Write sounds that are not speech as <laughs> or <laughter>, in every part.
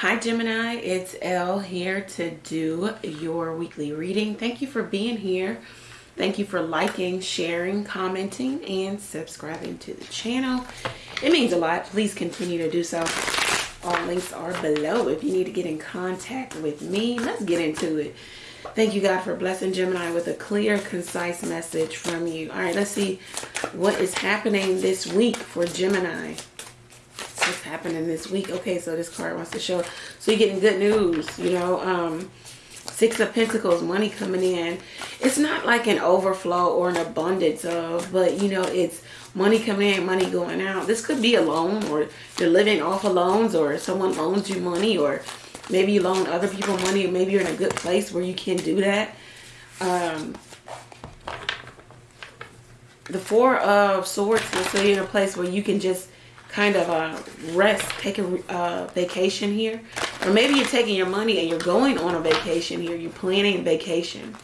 Hi Gemini, it's Elle here to do your weekly reading. Thank you for being here. Thank you for liking, sharing, commenting, and subscribing to the channel. It means a lot. Please continue to do so. All links are below if you need to get in contact with me. Let's get into it. Thank you, God, for blessing Gemini with a clear, concise message from you. All right, let's see what is happening this week for Gemini happening this week. Okay, so this card wants to show. So you're getting good news, you know. Um, Six of Pentacles, money coming in. It's not like an overflow or an abundance of, but you know, it's money coming in, money going out. This could be a loan or you're living off of loans or someone loans you money or maybe you loan other people money or maybe you're in a good place where you can do that. Um, the Four of Swords say you're in a place where you can just kind of a rest, take a uh, vacation here. Or maybe you're taking your money and you're going on a vacation here. You're planning vacation.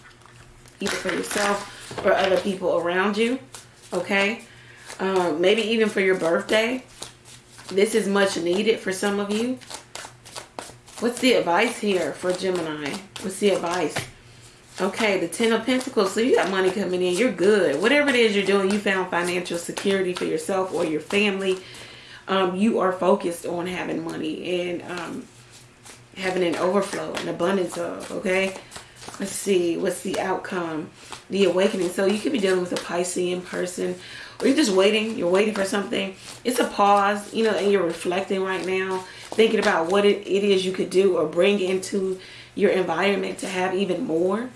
Either for yourself or other people around you. Okay? Um, maybe even for your birthday. This is much needed for some of you. What's the advice here for Gemini? What's the advice? Okay, the Ten of Pentacles. So you got money coming in. You're good. Whatever it is you're doing, you found financial security for yourself or your family um, you are focused on having money and um, having an overflow, an abundance of, okay? Let's see, what's the outcome? The awakening. So you could be dealing with a Piscean person or you're just waiting. You're waiting for something. It's a pause, you know, and you're reflecting right now, thinking about what it, it is you could do or bring into your environment to have even more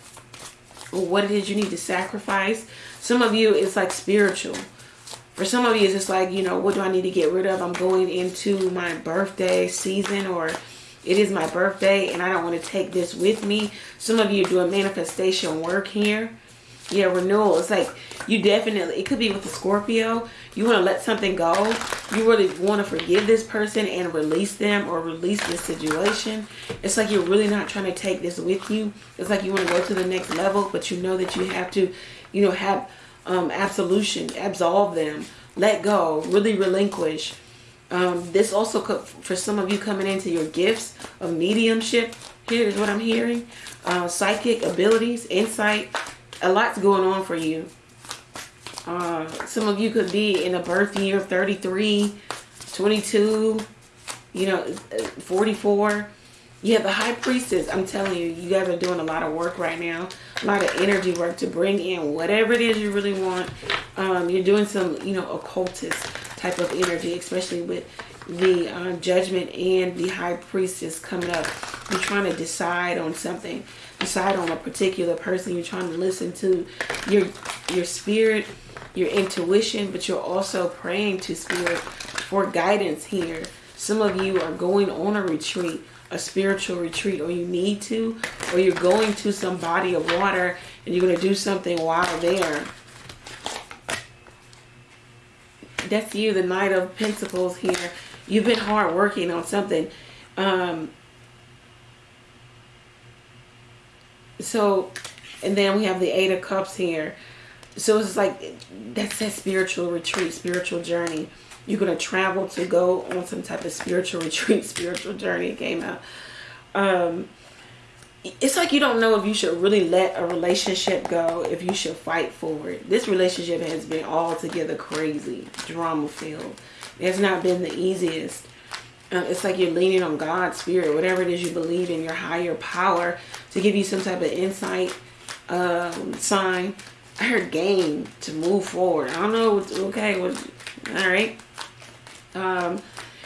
or what it is you need to sacrifice. Some of you, it's like spiritual. For some of you, it's just like, you know, what do I need to get rid of? I'm going into my birthday season or it is my birthday and I don't want to take this with me. Some of you doing manifestation work here. Yeah, renewal. It's like you definitely, it could be with the Scorpio. You want to let something go. You really want to forgive this person and release them or release this situation. It's like you're really not trying to take this with you. It's like you want to go to the next level, but you know that you have to, you know, have um, absolution, absolve them, let go, really relinquish. Um, this also could, for some of you coming into your gifts of mediumship, here is what I'm hearing. Uh, psychic abilities, insight, a lot's going on for you. Uh, some of you could be in a birth year of 33, 22, you know, 44 yeah, the high priestess, I'm telling you, you guys are doing a lot of work right now. A lot of energy work to bring in whatever it is you really want. Um, you're doing some, you know, occultist type of energy, especially with the uh, judgment and the high priestess coming up. You're trying to decide on something. Decide on a particular person. You're trying to listen to your, your spirit, your intuition, but you're also praying to spirit for guidance here. Some of you are going on a retreat a spiritual retreat or you need to or you're going to some body of water and you're going to do something while there. That's you the knight of pentacles here. You've been hard working on something. Um so and then we have the eight of cups here. So it's like that's that spiritual retreat spiritual journey you're going to travel to go on some type of spiritual <laughs> retreat, spiritual journey. came out. Um, it's like you don't know if you should really let a relationship go, if you should fight for it. This relationship has been altogether crazy, drama filled. It's not been the easiest. Uh, it's like you're leaning on God's spirit, whatever it is you believe in, your higher power to give you some type of insight, um, sign. I heard gain to move forward. I don't know. Okay, all right. Um,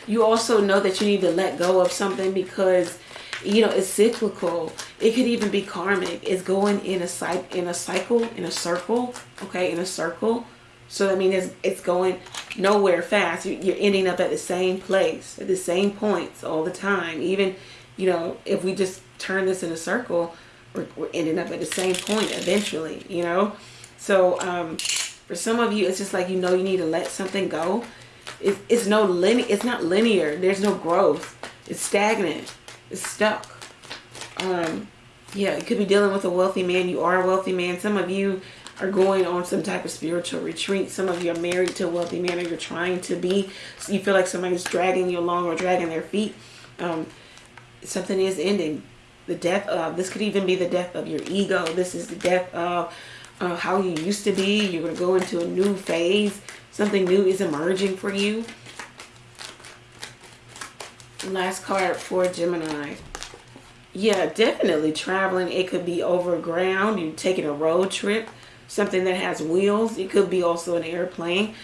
you also know that you need to let go of something because you know it's cyclical. It could even be karmic. It's going in a cycle in a cycle in a circle okay in a circle. So i mean it's, it's going nowhere fast. You're ending up at the same place at the same points all the time. Even you know if we just turn this in a circle we're, we're ending up at the same point eventually you know? So um for some of you it's just like you know you need to let something go it, it's no linear. It's not linear. There's no growth. It's stagnant. It's stuck. Um, yeah, you could be dealing with a wealthy man. You are a wealthy man. Some of you are going on some type of spiritual retreat. Some of you are married to a wealthy man or you're trying to be. So you feel like somebody's dragging you along or dragging their feet. Um, something is ending. The death of, this could even be the death of your ego. This is the death of uh, how you used to be. You're going to go into a new phase. Something new is emerging for you. Last card for Gemini. Yeah, definitely traveling. It could be over ground. You're taking a road trip. Something that has wheels. It could be also an airplane.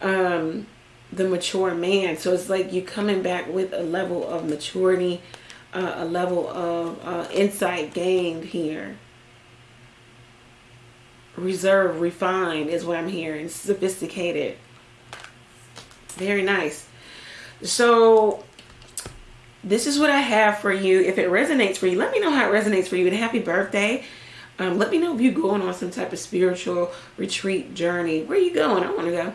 Um, the mature man. So it's like you're coming back with a level of maturity, uh, a level of uh, insight gained here. Reserve, refined is what I'm hearing. Sophisticated. Very nice. So this is what I have for you. If it resonates for you, let me know how it resonates for you. And happy birthday. Um, let me know if you're going on some type of spiritual retreat journey. Where are you going? I want to go.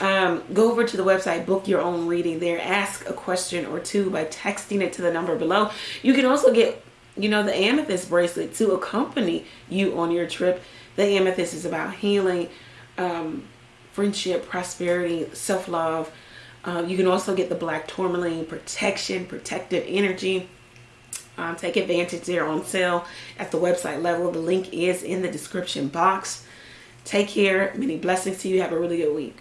Um, go over to the website, book your own reading there. Ask a question or two by texting it to the number below. You can also get, you know, the amethyst bracelet to accompany you on your trip. The amethyst is about healing, um, friendship, prosperity, self-love, um, you can also get the black tourmaline protection, protective energy. Um, take advantage there on sale at the website level. The link is in the description box. Take care. Many blessings to you. Have a really good week.